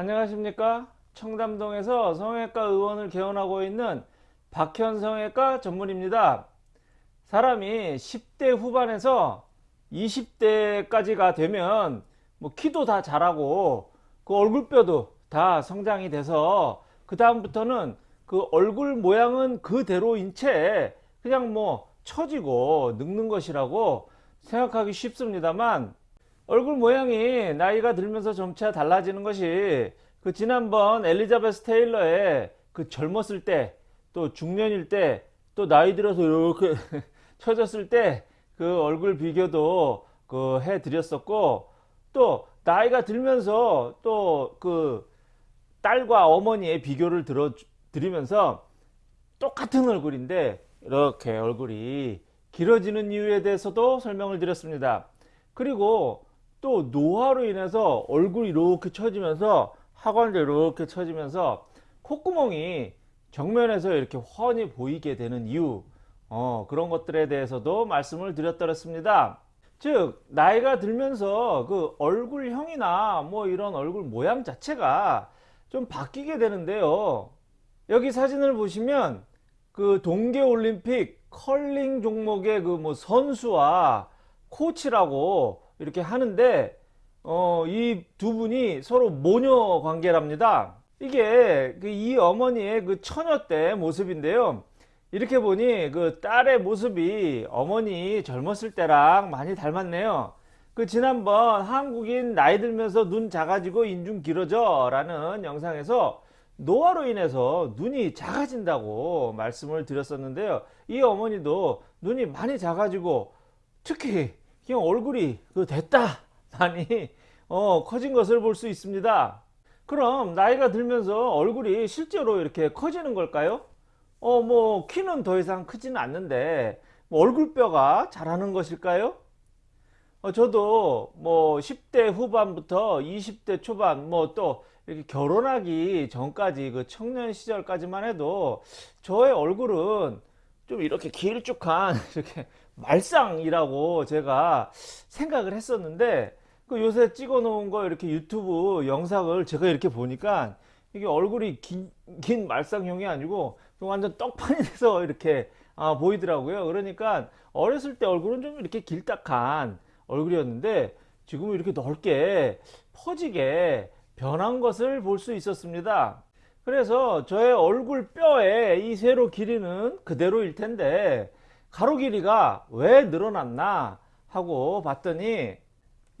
안녕하십니까? 청담동에서 성형외과 의원을 개원하고 있는 박현 성형외과 전문입니다. 사람이 10대 후반에서 20대까지가 되면 뭐 키도 다 자라고 그 얼굴뼈도 다 성장이 돼서 그 다음부터는 그 얼굴 모양은 그대로인 채 그냥 뭐 처지고 늙는 것이라고 생각하기 쉽습니다만 얼굴 모양이 나이가 들면서 점차 달라지는 것이 그 지난번 엘리자베스 테일러의 그 젊었을 때 또 중년일 때 또 나이 들어서 이렇게 처졌을 때 그 얼굴 비교도 그 해 드렸었고 또 나이가 들면서 또 그 딸과 어머니의 비교를 들어 드리면서 똑같은 얼굴인데 이렇게 얼굴이 길어지는 이유에 대해서도 설명을 드렸습니다. 그리고 또 노화로 인해서 얼굴이 이렇게 처지면서 하관도 이렇게 처지면서 콧구멍이 정면에서 이렇게 훤히 보이게 되는 이유 어, 그런 것들에 대해서도 말씀을 드렸더랬습니다. 즉 나이가 들면서 그 얼굴형이나 뭐 이런 얼굴 모양 자체가 좀 바뀌게 되는데요. 여기 사진을 보시면 그 동계올림픽 컬링 종목의 그 뭐 선수와 코치라고 이렇게 하는데 어, 이 두 분이 서로 모녀 관계랍니다. 이게 그 이 어머니의 그 처녀 때 모습인데요. 이렇게 보니 그 딸의 모습이 어머니 젊었을 때랑 많이 닮았네요. 그 지난번 한국인 나이 들면서 눈 작아지고 인중 길어져 라는 영상에서 노화로 인해서 눈이 작아진다고 말씀을 드렸었는데요. 이 어머니도 눈이 많이 작아지고 특히 그냥 얼굴이 그 됐다 많이 어, 커진 것을 볼 수 있습니다. 그럼 나이가 들면서 얼굴이 실제로 이렇게 커지는 걸까요? 어, 뭐 키는 더 이상 크지는 않는데 뭐 얼굴뼈가 자라는 것일까요? 어, 저도 뭐 10대 후반부터 20대 초반 뭐 또 이렇게 결혼하기 전까지 그 청년 시절까지만 해도 저의 얼굴은 좀 이렇게 길쭉한 이렇게 말상이라고 제가 생각을 했었는데 그 요새 찍어 놓은 거 이렇게 유튜브 영상을 제가 이렇게 보니까 이게 얼굴이 긴, 긴 말상형이 아니고 완전 떡판이 돼서 이렇게 아, 보이더라고요. 그러니까 어렸을 때 얼굴은 좀 이렇게 길딱한 얼굴이었는데 지금은 이렇게 넓게 퍼지게 변한 것을 볼 수 있었습니다 그래서 저의 얼굴 뼈에 이 세로 길이는 그대로일 텐데 가로 길이가 왜 늘어났나 하고 봤더니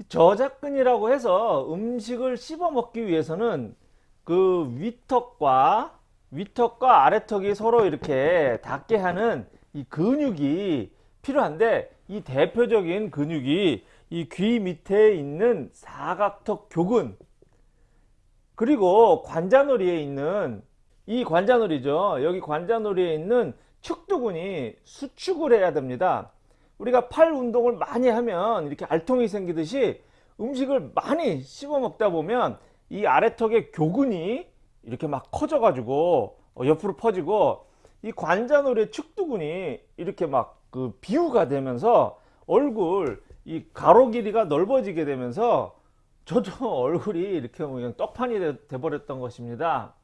저작근이라고 해서 음식을 씹어 먹기 위해서는 그 위턱과 위턱과 아래턱이 서로 이렇게 닿게 하는 이 근육이 필요한데 이 대표적인 근육이 이 귀 밑에 있는 사각턱 교근 그리고 관자놀이에 있는 이 관자놀이죠. 여기 관자놀이에 있는 축두근이 수축을 해야 됩니다. 우리가 팔 운동을 많이 하면 이렇게 알통이 생기듯이 음식을 많이 씹어 먹다 보면 이 아래턱의 교근이 이렇게 막 커져 가지고 어, 옆으로 퍼지고 이 관자놀이의 축두근이 이렇게 막 그 비유가 되면서 얼굴 이 가로 길이가 넓어지게 되면서 저도 얼굴이 이렇게 뭐 그냥 떡판이 돼 버렸던 것입니다.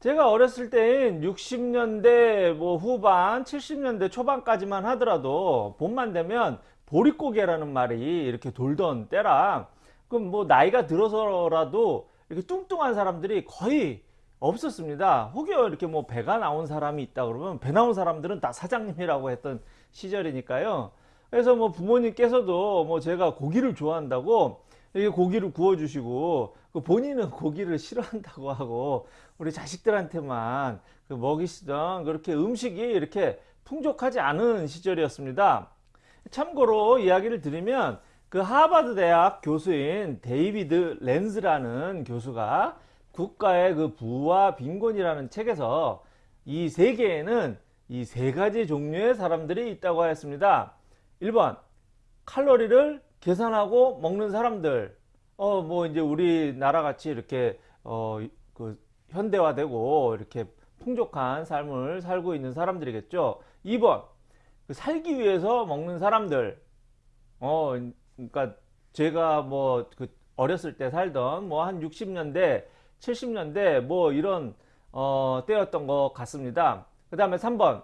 제가 어렸을 때인 60년대 뭐 후반 70년대 초반까지만 하더라도 봄만 되면 보릿고개라는 말이 이렇게 돌던 때라 그럼 뭐 나이가 들어서라도 이렇게 뚱뚱한 사람들이 거의 없었습니다. 혹여 이렇게 뭐 배가 나온 사람이 있다 그러면 배 나온 사람들은 다 사장님이라고 했던 시절이니까요 그래서 뭐 부모님께서도 뭐 제가 고기를 좋아한다고 이게 고기를 구워 주시고 그 본인은 고기를 싫어한다고 하고 우리 자식들한테만 그 먹이시던 그렇게 음식이 이렇게 풍족하지 않은 시절이었습니다 참고로 이야기를 드리면 그 하버드 대학 교수인 데이비드 랜즈라는 교수가 국가의 그 부와 빈곤이라는 책에서 이 세계에는 이 세 가지 종류의 사람들이 있다고 하였습니다. 1번 칼로리를 계산하고 먹는 사람들 어 뭐 이제 우리나라 같이 이렇게 어 그 현대화되고 이렇게 풍족한 삶을 살고 있는 사람들이겠죠. 2번 그 살기 위해서 먹는 사람들 어 그러니까 제가 뭐 그 어렸을 때 살던 뭐 한 60년대 70년대 뭐 이런 어, 때였던 것 같습니다. 그 다음에 3번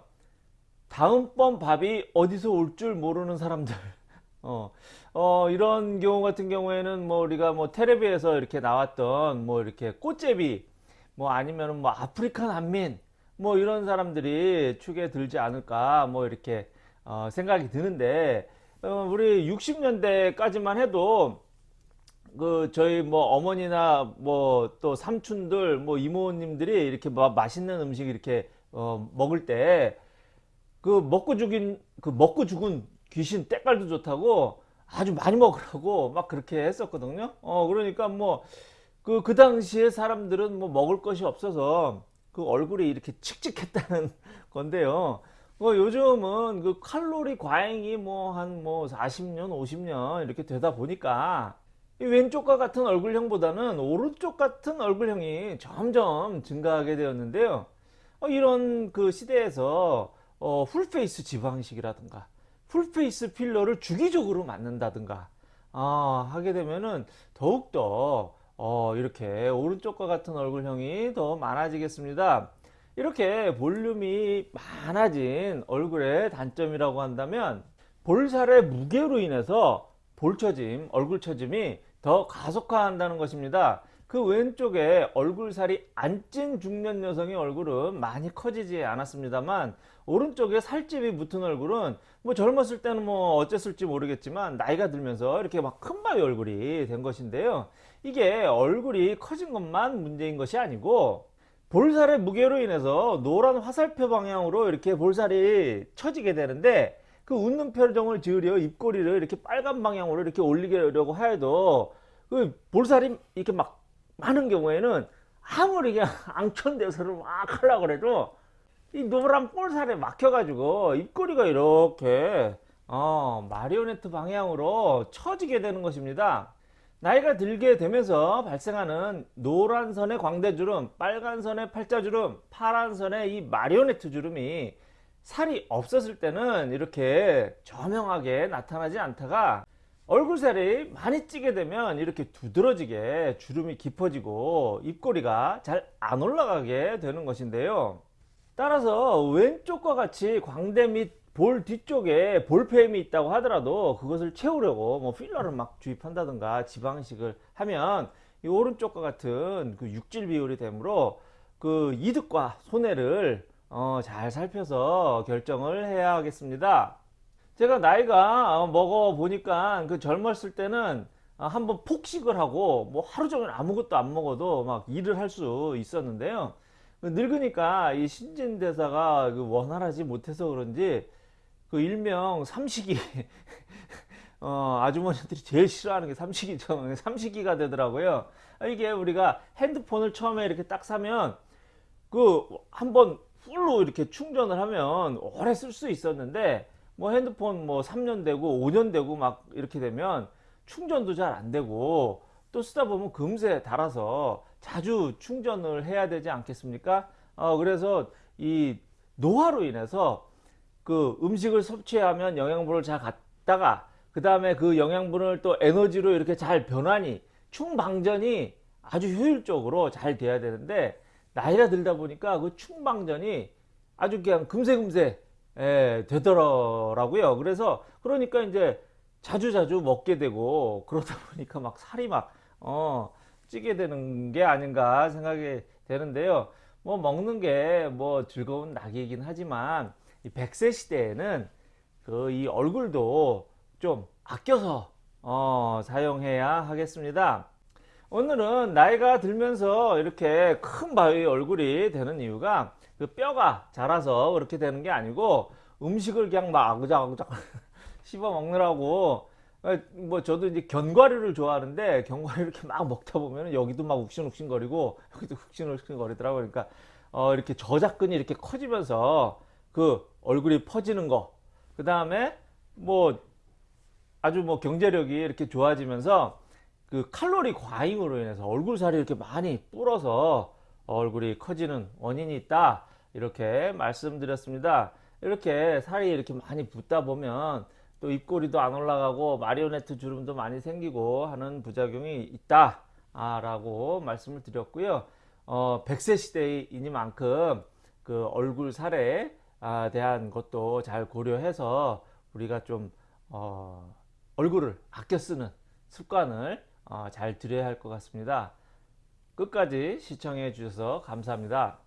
다음번 밥이 어디서 올 줄 모르는 사람들. 어, 어, 이런 경우 같은 경우에는 뭐 우리가 뭐 테레비에서 이렇게 나왔던 뭐 이렇게 꽃제비 뭐 아니면은 뭐 아프리카 난민 뭐 이런 사람들이 축에 들지 않을까 뭐 이렇게 어, 생각이 드는데 어, 우리 60년대까지만 해도 그 저희 뭐 어머니나 뭐 또 삼촌들 뭐 이모님들이 이렇게 뭐 맛있는 음식 이렇게 어, 먹을 때 그 먹고 죽인 그 먹고 죽은 귀신 때깔도 좋다고 아주 많이 먹으라고 막 그렇게 했었거든요. 어 그러니까 뭐 그 그 당시에 사람들은 뭐 먹을 것이 없어서 그 얼굴이 이렇게 칙칙했다는 건데요. 뭐 요즘은 그 칼로리 과잉이 뭐 한뭐 40년, 50년 이렇게 되다 보니까 이 왼쪽과 같은 얼굴형보다는 오른쪽 같은 얼굴형이 점점 증가하게 되었는데요. 어, 이런 그 시대에서 어, full face 지방이식이라든가 full face 필러를 주기적으로 맞는다든가 아, 하게 되면은 더욱더 어, 이렇게 오른쪽과 같은 얼굴형이 더 많아지겠습니다. 이렇게 볼륨이 많아진 얼굴의 단점이라고 한다면 볼살의 무게로 인해서 볼처짐, 얼굴처짐이 더 가속화한다는 것입니다. 그 왼쪽에 얼굴살이 안 찐 중년 여성의 얼굴은 많이 커지지 않았습니다만 오른쪽에 살집이 붙은 얼굴은 뭐 젊었을 때는 뭐 어쨌을지 모르겠지만 나이가 들면서 이렇게 막 큰 바위 얼굴이 된 것인데요. 이게 얼굴이 커진 것만 문제인 것이 아니고 볼살의 무게로 인해서 노란 화살표 방향으로 이렇게 볼살이 처지게 되는데 그 웃는 표정을 지으려 입꼬리를 이렇게 빨간 방향으로 이렇게 올리려고 해도 그 볼살이 이렇게 막 많은 경우에는 아무리 그냥 앙천대서를 막 하려고 해도 이 노란 볼살에 막혀가지고 입꼬리가 이렇게 어, 마리오네트 방향으로 처지게 되는 것입니다. 나이가 들게 되면서 발생하는 노란 선의 광대주름, 빨간 선의 팔자주름, 파란 선의 이 마리오네트 주름이 살이 없었을 때는 이렇게 저명하게 나타나지 않다가 얼굴살이 많이 찌게 되면 이렇게 두드러지게 주름이 깊어지고 입꼬리가 잘 안 올라가게 되는 것인데요. 따라서 왼쪽과 같이 광대 및 볼 뒤쪽에 볼페임이 있다고 하더라도 그것을 채우려고 뭐 필러를 막 주입한다든가 지방식을 하면 이 오른쪽과 같은 그 육질 비율이 되므로 그 이득과 손해를 어, 잘 살펴서 결정을 해야 하겠습니다. 제가 나이가 어, 먹어 보니까 그 젊었을 때는 어, 한번 폭식을 하고 뭐 하루 종일 아무것도 안 먹어도 막 일을 할 수 있었는데요. 그 늙으니까 이 신진대사가 그 원활하지 못해서 그런지 그 일명 삼식이 어, 아주머니들이 제일 싫어하는 게 삼식이죠. 삼식이가 되더라고요. 이게 우리가 핸드폰을 처음에 이렇게 딱 사면 그 한번 풀로 이렇게 충전을 하면 오래 쓸 수 있었는데 뭐 핸드폰 뭐 3년 되고 5년 되고 막 이렇게 되면 충전도 잘 안 되고 또 쓰다 보면 금세 닳아서 자주 충전을 해야 되지 않겠습니까? 어, 그래서 이 노화로 인해서 그 음식을 섭취하면 영양분을 잘 갖다가 그 다음에 그 영양분을 또 에너지로 이렇게 잘 변환이 충방전이 아주 효율적으로 잘 돼야 되는데 나이가 들다 보니까 그 충방전이 아주 그냥 금세금세 예, 되더라고요. 그래서 그러니까 이제 자주자주 먹게 되고 그러다 보니까 막 살이 막 어, 찌게 되는 게 아닌가 생각이 되는데요. 뭐 먹는 게 뭐 즐거운 낙이긴 하지만 이 100세 시대에는 그 이 얼굴도 좀 아껴서 어, 사용해야 하겠습니다. 오늘은 나이가 들면서 이렇게 큰 바위 얼굴이 되는 이유가 그 뼈가 자라서 그렇게 되는 게 아니고 음식을 그냥 막 아그작아그작 씹어 먹느라고 어, 뭐 저도 이제 견과류를 좋아하는데 견과류 이렇게 막 먹다 보면 여기도 막 욱신욱신거리고 여기도 욱신욱신거리더라고요. 그러니까 어 이렇게 저작근이 이렇게 커지면서 그 얼굴이 퍼지는 거. 그 다음에 뭐 아주 뭐 경제력이 이렇게 좋아지면서 그 칼로리 과잉으로 인해서 얼굴 살이 이렇게 많이 불어서 얼굴이 커지는 원인이 있다. 이렇게 말씀드렸습니다. 이렇게 살이 이렇게 많이 붓다 보면 또 입꼬리도 안 올라가고 마리오네트 주름도 많이 생기고 하는 부작용이 있다. 라고 말씀을 드렸고요. 어, 100세 시대이니만큼 그 얼굴 살에 아, 대한 것도 잘 고려해서 우리가 좀 어, 얼굴을 아껴 쓰는 습관을 어, 잘 들여야 할 것 같습니다. 끝까지 시청해 주셔서 감사합니다.